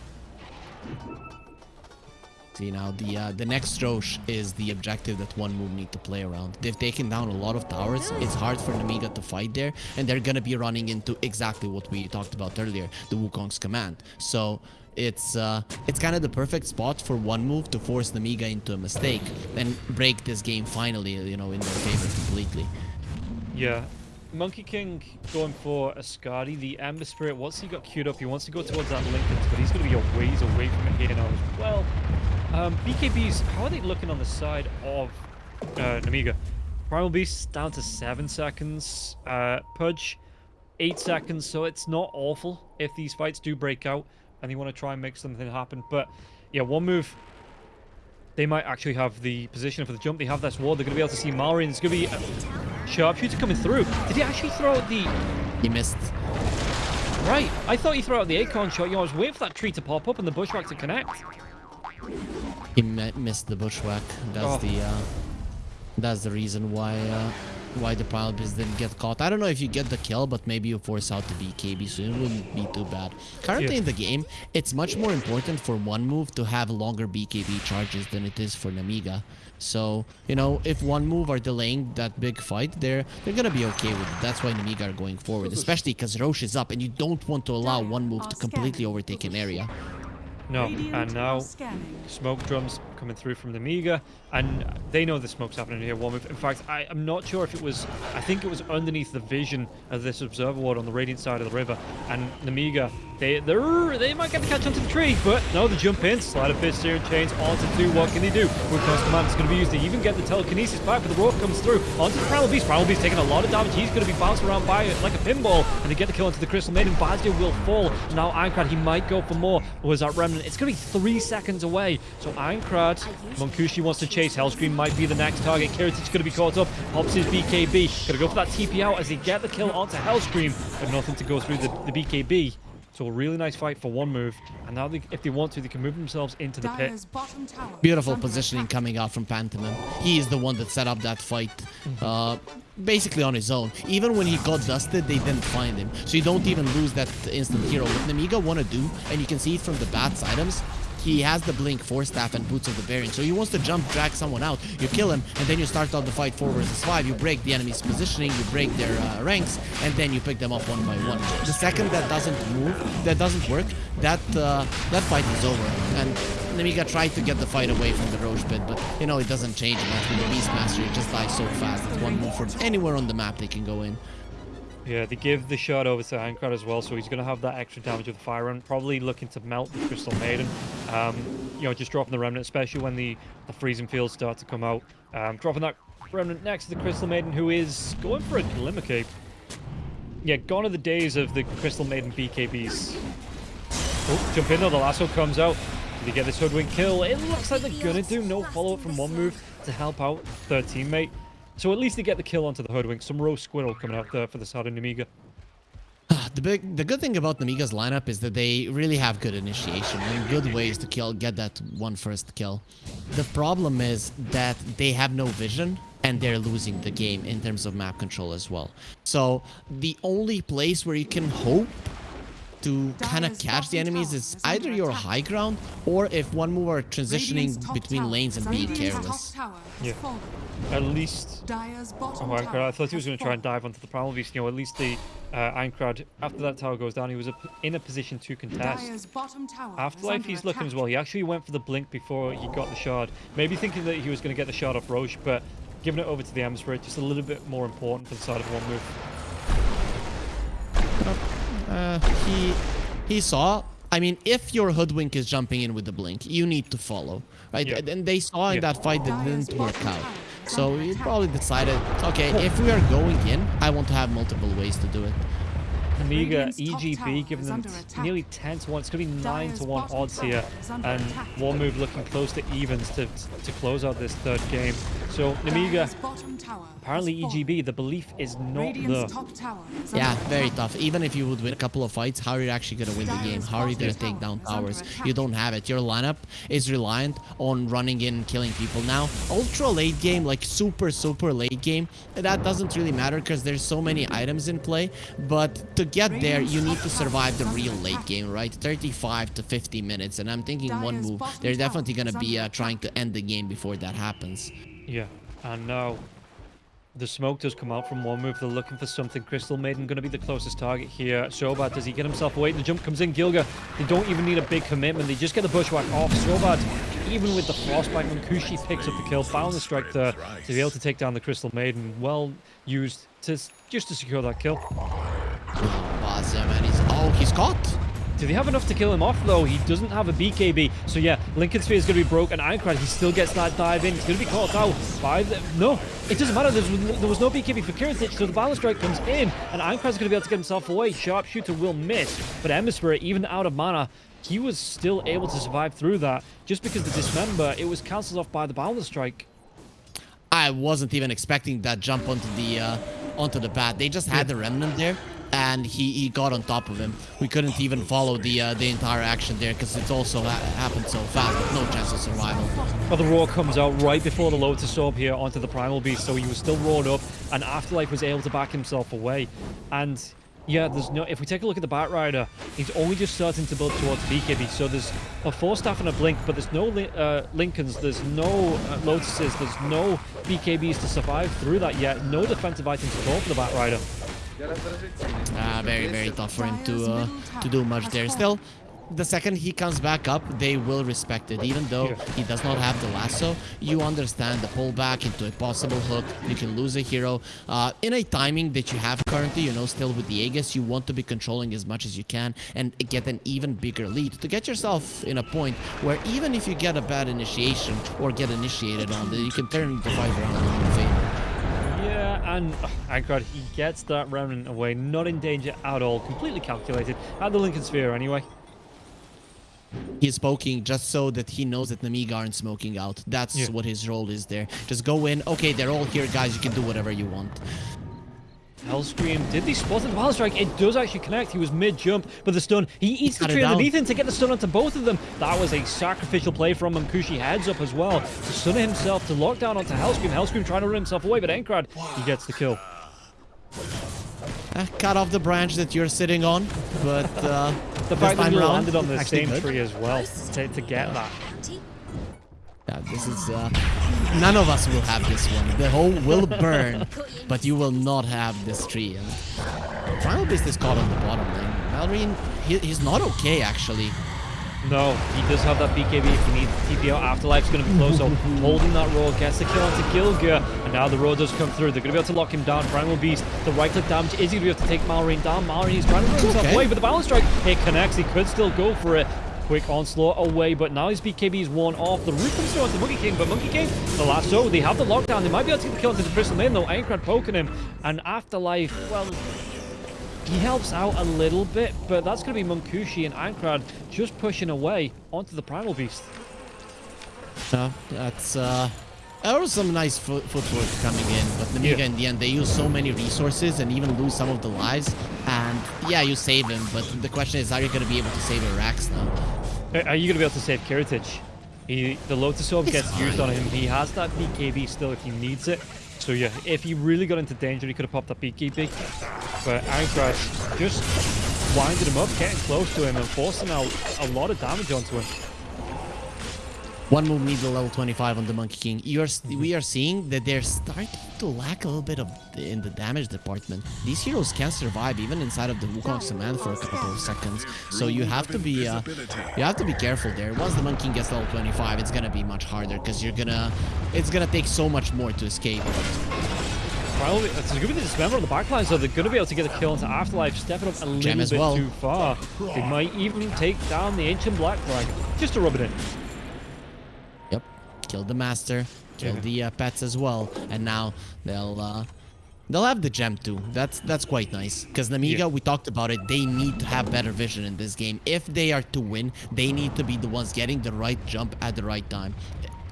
See now, the uh, the next Roche is the objective that one move need to play around. They've taken down a lot of towers. It's hard for Nemiga to fight there, and they're gonna be running into exactly what we talked about earlier, the Wukong's command. So it's uh, it's kind of the perfect spot for one move to force Nemiga into a mistake and break this game finally, you know, in their favor completely. Yeah. Monkey King going for a Skadi. The Ember Spirit, once he got queued up, he wants to go towards that Lincoln, but he's going to be a ways away from it here now as well. Um, BKBs, how are they looking on the side of uh, Nemiga? Primal Beast down to 7 seconds. Uh, Pudge, 8 seconds, so it's not awful if these fights do break out and they want to try and make something happen. But yeah, one move they might actually have the position for the jump. They have this ward. They're going to be able to see Mallory, and there's going to be a sharpshooter coming through. Did he actually throw out the... He missed. Right, I thought he threw out the acorn shot. You know, I was waiting for that tree to pop up and the bushwhack to connect. He mi- missed the bushwhack. That's Oh. the uh, that's the reason why uh, why the Primal Beast didn't get caught. I don't know if you get the kill, but maybe you force out the BKB, so it wouldn't be too bad. Currently Yeah. in the game, it's much more important for one move to have longer BKB charges than it is for Nemiga. So, you know, if one move are delaying that big fight, they're they're gonna be okay with it. That's why Nemiga are going forward, especially because Roche is up and you don't want to allow one move to completely overtake an area. No, Radiant and now scanning. smoke drums coming through from the Miga, and they know the smoke's happening here. Move. In fact, I, I'm not sure if it was. I think it was underneath the vision of this observer ward on the radiant side of the river, and the Miga. They they're, might get the catch onto the tree, but no, they jump in, Sleight of Fist, searing chains onto two. What can they do? With cost command, it's going to be used. to even get the telekinesis back, but the rope comes through onto the Primal Beast. Primal Beast taking a lot of damage. He's going to be bounced around by it like a pinball, and they get the kill onto the Crystal Maiden. Bazio will fall. Now Aincrad, he might go for more. Was that Remnant? It's going to be three seconds away. So Aincrad, Munkushi wants to chase. Hellscream might be the next target. Kiritich's going to be caught up. Pops his BKB. Going to go for that TP out as they get the kill onto Hellscream, but nothing to go through the, the BKB. So a really nice fight for one move. And now, they, if they want to, they can move themselves into the pit. Dire's bottom tower. is Beautiful positioning coming out from Pantomime. He is the one that set up that fight, uh, basically on his own. Even when he got dusted, they didn't find him. So you don't even lose that instant hero. What Nemiga want to do, and you can see it from the Bats items, he has the Blink, Force Staff, and Boots of the Baron. So he wants to jump, drag someone out. You kill him, and then you start out the fight 4 versus 5. You break the enemy's positioning, you break their uh, ranks, and then you pick them up one by one. The second that doesn't move, that doesn't work, that uh, that fight is over. And Nemiga tried to get the fight away from the Rosh pit, but you know it doesn't change much with the Beastmaster. It just dies so fast. It's one move from anywhere on the map they can go in. Yeah, they give the shot over to Aincrad as well, so he's going to have that extra damage with the fire run. Probably looking to melt the Crystal Maiden. Um, you know, just dropping the Remnant, especially when the, the freezing fields start to come out. Um, dropping that Remnant next to the Crystal Maiden, who is going for a Glimmer Cape. Yeah, gone are the days of the Crystal Maiden BKBs. Oh, jump in though, the lasso comes out. Did he get this hoodwink kill? It looks like they're gonna do no follow-up from one move to help out their teammate. So at least they get the kill onto the hoodwink. Some roast squirrel coming out there for the side of Nemiga. Ah, the big, the good thing about Nemiga's lineup is that they really have good initiation and good ways to kill, get that one first kill. The problem is that they have no vision and they're losing the game in terms of map control as well. So the only place where you can hope to kind of catch the enemies tower is is either your high ground or if one move are transitioning between lanes and being careless. Top tower has Yeah. At least... Oh, Aincrad, tower I thought he was going to try and dive onto the Primal Beast. You know, at least the uh, Aincrad, after that tower goes down, he was in a position to contest. Dire's bottom tower is Afterlife, he's looking as well. He actually went for the blink before he got the shard. Maybe thinking that he was going to get the shard off Rosh, but giving it over to the Emperor, just a little bit more important for the side of one move. Uh, he he saw. I mean, if your hoodwink is jumping in with the blink, you need to follow, right? Yeah. And they saw in Yeah. that fight that didn't work out. So under he probably decided, okay, if we are going in, I want to have multiple ways to do it. Amiga, EGB tower giving them nearly 10 to 1. It's going to be 9 to 1 odds tower here. is under And attack. one move looking close to evens to, to close out this third game. So, Nemiga, Dire's bottom tower apparently. EGB, the belief is not there. Radiant's top tower is Yeah, very tough. Even if you would win a couple of fights, how are you actually going to win the game? How are you going to take down tower is under towers? You don't have it. Your lineup is reliant on running in and killing people. Now, ultra late game, like super, super late game, that doesn't really matter because there's so many items in play. But to get there, you need to survive the real late game, right? 35 to 50 minutes. And I'm thinking one move, they're definitely going to be uh, trying to end the game before that happens. Yeah, and now the smoke does come out from one move. They're looking for something. Crystal Maiden going to be the closest target here. Sobat, does he get himself away? The jump comes in. Gilgir, they don't even need a big commitment. They just get the bushwhack off. Sobat, even with the frostbite, Munkushi picks up the kill. Found the strike there to be able to take down the Crystal Maiden. Well used to just to secure that kill. Bazia, man, he's... Oh, he's caught! Do they have enough to kill him off, though? He doesn't have a BKB. So, yeah, Linken's Sphere is going to be broke, and Aincrad, he still gets that dive in. He's going to be caught out by the... No, it doesn't matter. There was, no BKB for Kiritich, so the Boundless Strike comes in, and Aincrad's going to be able to get himself away. Sharpshooter will miss, but Emissary, even out of mana, he was still able to survive through that. Just because the Dismember, it was cancelled off by the Boundless Strike. I wasn't even expecting that jump onto the uh, onto the bat. They just had the remnant there, and he, he got on top of him. We couldn't even follow the uh, the entire action there because it also ha happened so fast. But no chance of survival. But the roar comes out right before the Lotus Orb here onto the Primal Beast, so he was still roared up, and Afterlife was able to back himself away. And yeah, there's no. If we take a look at the Batrider, he's only just starting to build towards BKB. So there's a Force Staff and a Blink, but there's no uh, Linkens, there's no uh, Lotuses, there's no BKBs to survive through that yet. No defensive items at all for the Batrider. Ah, very, very tough for him to uh, to do much there. Still, the second he comes back up, they will respect it. Even though he does not have the lasso, you understand the pullback into a possible hook. You can lose a hero. Uh, in a timing that you have currently, you know, still with the Aegis, you want to be controlling as much as you can and get an even bigger lead to get yourself in a point where even if you get a bad initiation or get initiated on, you can turn the fight around in your favor. Yeah, and oh, Aincrad, he gets that remnant away, not in danger at all, completely calculated. At the Linken's Sphere, anyway. He's poking just so that he knows that Nemiga aren't smoking out. That's Yeah. what his role is there. Just go in. Okay, they're all here, guys. You can do whatever you want. Hellscream, did they spot the Wild Strike? It does actually connect. He was mid-jump, but the stun, he eats the tree underneath him to get the stun onto both of them. That was a sacrificial play from Munkushi heads up as well. To stun himself, to lock down onto Hellscream. Hellscream trying to run himself away, but Aincrad, he gets the kill. Uh, cut off the branch that you're sitting on, but uh, The fact that he around, landed on the same good. tree as well to, to get that. Yeah, this is uh, none of us will have this one. The hole will burn, but you will not have this tree. And Primal Beast is caught on the bottom lane. Malrine, he, he's not okay actually. No, he does have that BKB if you need TP out. Afterlife's going to be close, so holding that roar gets the kill onto Gilgir. And now the roar does come through. They're going to be able to lock him down. Primal Beast, the right click damage is going to be able to take Malrine down. Malrine is trying to run himself okay. away, but the Boundless Strike, it connects. He could still go for it. Quick onslaught away, but now his BKB is worn off. The root comes through onto Monkey King, but Monkey King, the lasso, they have the lockdown. They might be able to get the kill into the Crystal Maiden, though. Aincrad poking him. And Afterlife, well, he helps out a little bit, but that's going to be Munkushi and Aincrad just pushing away onto the Primal Beast. No, that's uh, there was some nice foot footwork coming in, but Nemiga Yeah. in the end they use so many resources and even lose some of the lives. And yeah, you save him, but the question is, are you going to be able to save Arax now? Uh, Are you going to be able to save Kiritich? He, the Lotus Orb gets used on him. He has that BKB still if he needs it. So yeah, if he really got into danger, he could have popped that BKB. But Aincrad just winded him up, getting close to him and forcing out a lot of damage onto him. One move needs a level 25 on the Monkey King. You're st- we are seeing that they're starting to lack a little bit of the, in the damage department. These heroes can survive even inside of the Wukong's command for a couple of seconds. So you have to be uh, you have to be careful there. Once the Monkey King gets level 25, it's gonna be much harder because you're gonna it's gonna take so much more to escape. Probably, it's going to be the dismember on the backline, so they're going to be able to get a kill into Afterlife, stepping up a little bit well. too far. They might even take down the Ancient Black Dragon, just to rub it in. Killed the master, killed Yeah. the uh, pets as well, and now they'll uh, they'll have the gem too. That's that's quite nice because Nemiga, Yeah. we talked about it. They need to have better vision in this game. If they are to win, they need to be the ones getting the right jump at the right time.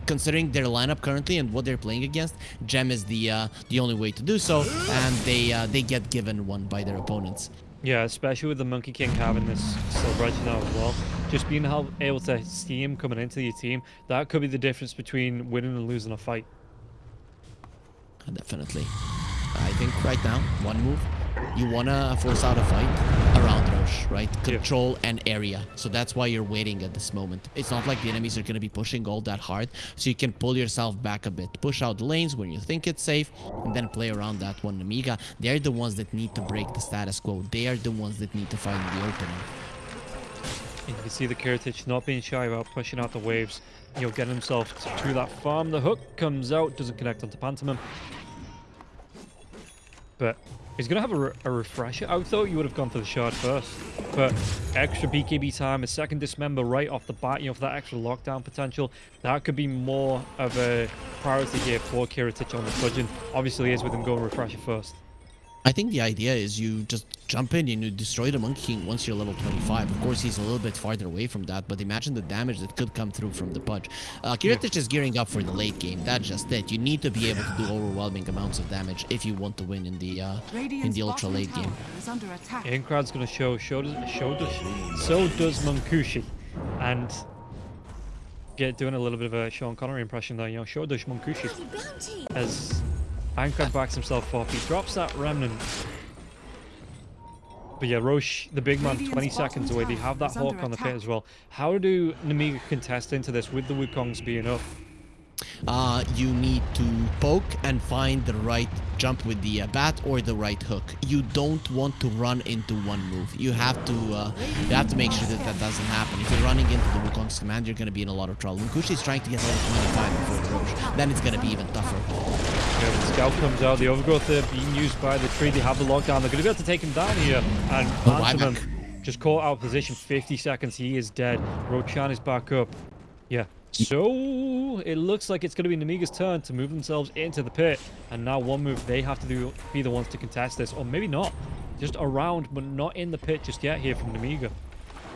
Considering their lineup currently and what they're playing against, gem is the uh, the only way to do so, and they uh, they get given one by their opponents. Yeah, especially with the Monkey King having this celebration now as well. Just being able to see him coming into your team, that could be the difference between winning and losing a fight. Definitely. I think right now, one move, you wanna force out a fight around Rosh, right? Control an area. So that's why you're waiting at this moment. It's not like the enemies are gonna be pushing all that hard, so you can pull yourself back a bit. Push out the lanes when you think it's safe, and then play around that one. Amiga, they're the ones that need to break the status quo. They are the ones that need to find the opening. And you can see the Kiritich not being shy about pushing out the waves. He'll get himself to, to that farm. The hook comes out, doesn't connect onto Pantomime. But he's going to have a, re- a refresher. I thought you would have gone for the shard first. But extra BKB time, a second dismember right off the bat, you know, for that extra lockdown potential. That could be more of a priority here for Kiritich on the fudging. Obviously, is with him going refresher first. I think the idea is you just jump in and you destroy the Monkey King once you're level 25. Of course, he's a little bit farther away from that, but imagine the damage that could come through from the Pudge. Uh, Kiritich is gearing up for the late game. That's just it. You need to be able to do overwhelming amounts of damage if you want to win in the uh, in the ultra late game. tower is. Aincrad's going to show, show does, show does, so does Munkushi. And get doing a little bit of a Sean Connery impression there, you know, show does Munkushi. As Aincrad backs himself up, he drops that remnant. But yeah, Rosh, the big man, Radiant's 20 seconds away. They have that hawk on the pit as well. How do Nemiga contest into this with the Wukongs being up? Uh, you need to poke and find the right jump with the uh, bat or the right hook. You don't want to run into one move. You have to uh, you have to make sure that that doesn't happen. If you're running into the Wukong's command, you're going to be in a lot of trouble. Munkushi is trying to get level 25 before Rosh. Then it's going to be even tougher. Yeah, the scout comes out, the overgrowth there being used by the tree. They have the lockdown. They're going to be able to take him down here. And Oh, just caught out of position 50 seconds. He is dead. Roshan is back up. Yeah. So it looks like it's going to be Nemiga's turn to move themselves into the pit. And now one move, they have to do be the ones to contest this. Or maybe not. Just around, but not in the pit just yet here from Nemiga.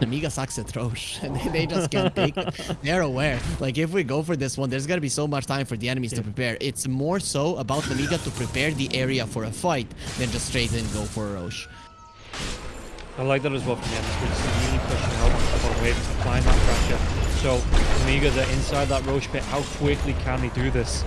Amiga sucks at Rosh, and they, they just can't take it. They're aware. Like, if we go for this one, there's gonna be so much time for the enemies to prepare. It's more so about Amiga to prepare the area for a fight than just straight in go for a Rosh. I like that as well from the end. It's really pushing out onto the bottom wave, applying that pressure. So, Amiga, they're inside that Rosh pit. How quickly can they do this?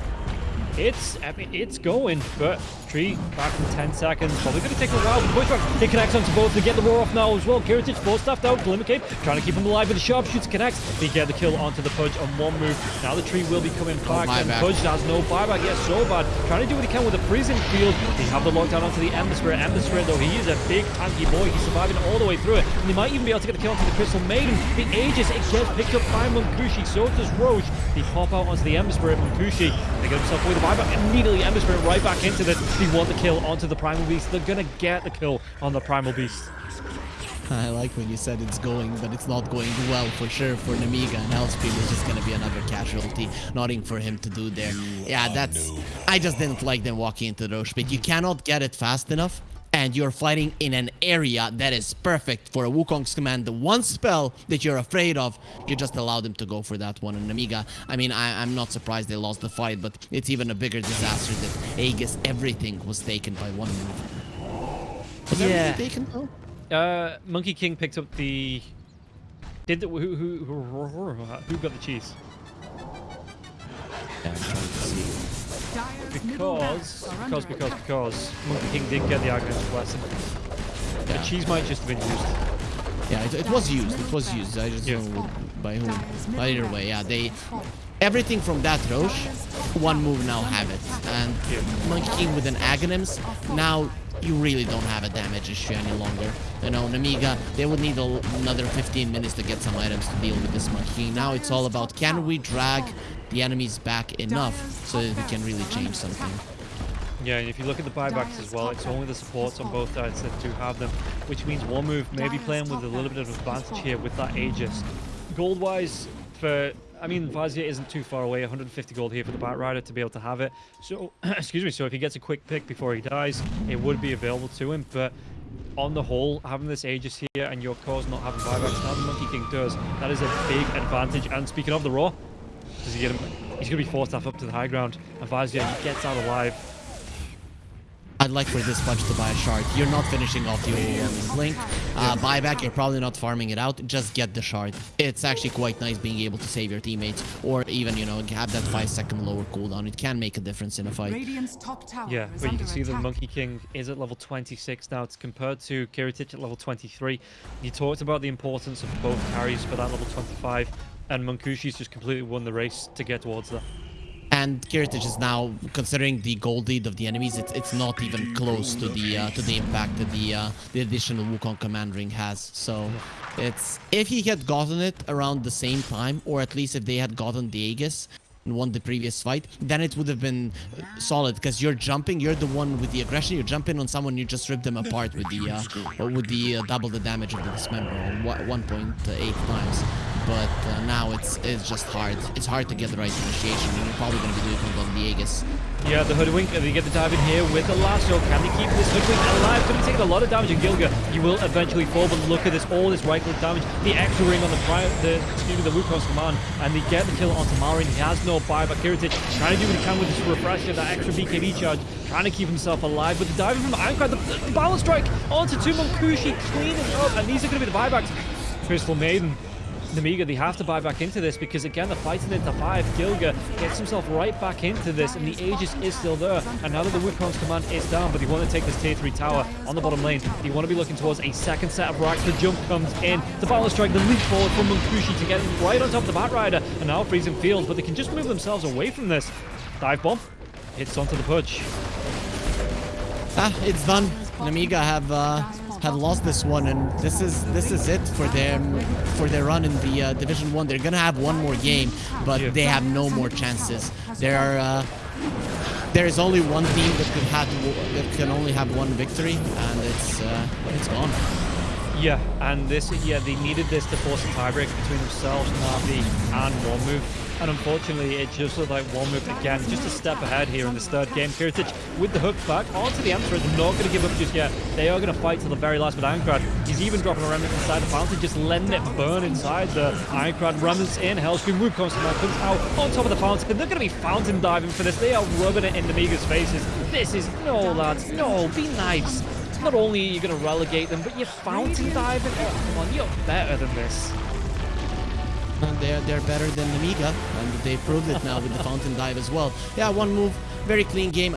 It's, I mean, it's going, but Tree back in 10 seconds. Probably going to take a while. The pushback, it connects onto both. They get the roar off now as well. Kiritich full staffed out. Glimmer Cape trying to keep him alive with the sharpshooter connects. They get the kill onto the Pudge on one move. Now the Tree will be coming oh, back. and buyback. Pudge has no buyback. Yes, so bad. Trying to do what he can with the freezing field. They have the lockdown onto the Ember Spirit. Ember Spirit, though, he is a big tanky boy. He's surviving all the way through it. And they might even be able to get the kill onto the Crystal Maiden. The Aegis, it gets picked up by Munkushi. So does Rosh. They pop out onto the Ember Spirit. Munkushi, they get himself away the buyback. Immediately, Ember Spirit right back into this. They want the kill onto the Primal Beast. They're going to get the kill on the Primal Beast. I like when you said it's going, but it's not going well for sure for Nemiga and Hellspeed is just gonna be another casualty. Nothing for him to do there. Yeah, that's... I just didn't like them walking into the Rosh pit. You cannot get it fast enough, and you're fighting in an area that is perfect for a Wukong's command. The one spell that you're afraid of, you just allow them to go for that one. And Amiga, I mean, I, I'm not surprised they lost the fight, but it's even a bigger disaster that Aegis, everything was taken by one move. Was Yeah. everything taken though? Uh, Monkey King picked up the... Did the... Who, who, who, who got the cheese? Yeah, Because, barracks because, because, because Monkey King did get the Aghanim Blessing. The Yeah. cheese might just have been used. Yeah, it, it was used. It was used. I just Yeah. don't know by whom. Dire's middle Either way, yeah, they everything from that Rosh, one move now have it. And Yeah. Monkey King with an Aghanims, now you really don't have a damage issue any longer. You know, Nemiga, they would need a, another 15 minutes to get some items to deal with this Monkey King. Now it's all about can we drag the enemies back enough so that we can really change something. Yeah, and if you look at the buybacks as well, it's only the supports on both sides that do have them, which means one move may be playing with a little bit of advantage here with that Aegis. Gold-wise, for I mean, Vazia isn't too far away, 150 gold here for the Bat Rider to be able to have it. So, excuse me, so if he gets a quick pick before he dies, it would be available to him, but on the whole, having this Aegis here and your cause not having buybacks, now the Monkey King does, that is a big advantage. And speaking of the Raw, does he get him? He's going to be forced off up to the high ground, and Vazia, he gets out alive. I'd like for this punch to buy a shard. You're not finishing off the overwhelming blink. Uh, buyback, you're probably not farming it out. Just get the shard. It's actually quite nice being able to save your teammates or even, you know, have that 5 second lower cooldown. It can make a difference in a fight. Radiant's top tower Yeah, but you can see the. Monkey King is at level 26 now. It's compared to Kiritich at level 23. You talked about the importance of both carries for that level 25, and Munkushi's just completely won the race to get towards that. And Kiritich is now, considering the gold lead of the enemies, it's it's not even close to the uh, to the impact that the uh, the additional Wukong command ring has. So it's if he had gotten it around the same time, or at least if they had gotten the Aegis and won the previous fight, then it would have been solid because you're jumping, you're the one with the aggression, you jump in on someone, you just rip them apart with the uh, with the uh, double the damage of the dismember, 1.8 times. But uh, now it's it's just hard. It's hard to get the right initiation, you're probably going to be doing it on Viegas. Yeah, the Hoodwink, and they get the dive in here with the last lasso. Can they keep this Hoodwink alive? Going to take a lot of damage, and Gilgir, you will eventually fall, but look at this, all this right-click damage. The extra ring on the pri the, excuse me, the Wukong's command, and they get the kill onto Malrine. He has no buyback. Kiritich trying to do what he can with this refresher, that extra BKB charge, trying to keep himself alive. But the dive from Ironclad, the, the Boundless Strike onto Tumonkushi, cleaning up, and these are going to be the buybacks. Crystal Maiden. Nemiga, they have to buy back into this because again, they're fighting into five. Gilgir gets himself right back into this, and the Aegis is still there. And now that the Wukong's command is down, but they want to take this tier 3 tower on the bottom lane, they want to be looking towards a second set of racks. The jump comes in, the battle strike, the leap forward from Munkushi to get right on top of the Batrider, and now freezing field, but they can just move themselves away from this. Dive bomb hits onto the push. Ah, it's done. Namiga have uh, have lost this one, and this is this is it for them for their run in the uh, Division One. They're gonna have one more game, but Yeah. they have no more chances. There are uh, there is only one team that could have that can only have one victory, and it's uh, it's gone. Yeah, and this, yeah, they needed this to force a tiebreak between themselves, Navi, and One Move. And unfortunately, it just looked like One Move again, just a step ahead here in this third game. Kiritich with the hook back onto the Emperor, they're not going to give up just yet. They are going to fight till the very last with Aincrad. He's even dropping a remnant inside the fountain, just letting it burn inside the Aincrad. Remnants in, Hellscream, Wukong's command comes out on top of the fountain. They're going to be fountain diving for this. They are rubbing it in the Miga's faces. This is, no lads, no, be nice. Not only are you going to relegate them, but you're fountain diving. Oh, come on, you're better than this. And they're they're better than Nemiga, and they proved it now with the fountain dive as well. Yeah, one move, very clean game.